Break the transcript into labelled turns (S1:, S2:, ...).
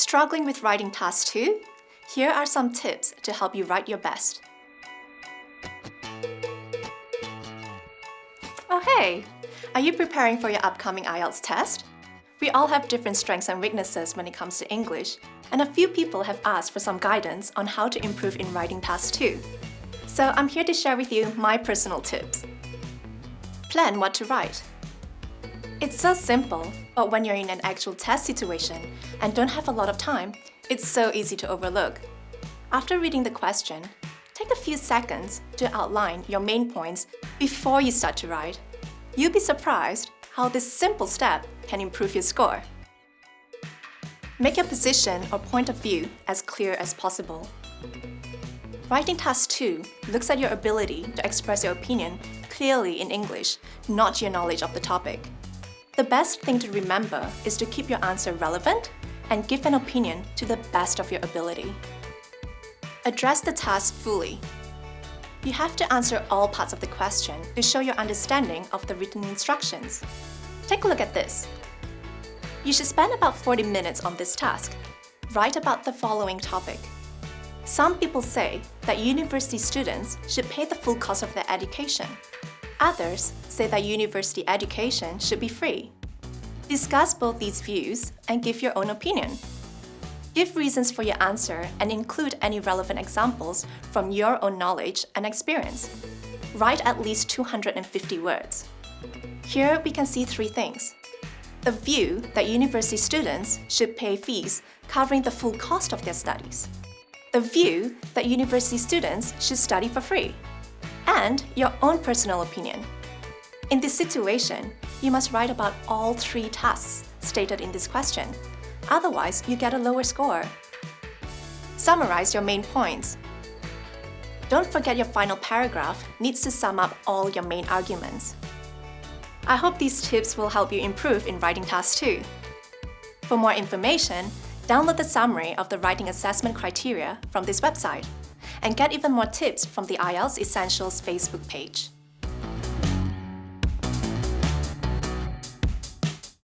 S1: Struggling with writing task 2? Here are some tips to help you write your best. Oh hey! Are you preparing for your upcoming IELTS test? We all have different strengths and weaknesses when it comes to English, and a few people have asked for some guidance on how to improve in writing task 2. So I'm here to share with you my personal tips. Plan what to write. It's so simple, but when you're in an actual test situation and don't have a lot of time, it's so easy to overlook. After reading the question, take a few seconds to outline your main points before you start to write. You'll be surprised how this simple step can improve your score. Make your position or point of view as clear as possible. Writing Task 2 looks at your ability to express your opinion clearly in English, not your knowledge of the topic. The best thing to remember is to keep your answer relevant and give an opinion to the best of your ability. Address the task fully. You have to answer all parts of the question to show your understanding of the written instructions. Take a look at this. You should spend about 40 minutes on this task. Write about the following topic. Some people say that university students should pay the full cost of their education. Others say that university education should be free. Discuss both these views and give your own opinion. Give reasons for your answer and include any relevant examples from your own knowledge and experience. Write at least 250 words. Here we can see three things. The view that university students should pay fees covering the full cost of their studies. The view that university students should study for free and your own personal opinion. In this situation, you must write about all three tasks stated in this question. Otherwise, you get a lower score. Summarize your main points. Don't forget your final paragraph needs to sum up all your main arguments. I hope these tips will help you improve in writing task 2. For more information, download the summary of the writing assessment criteria from this website and get even more tips from the IELTS Essentials Facebook page.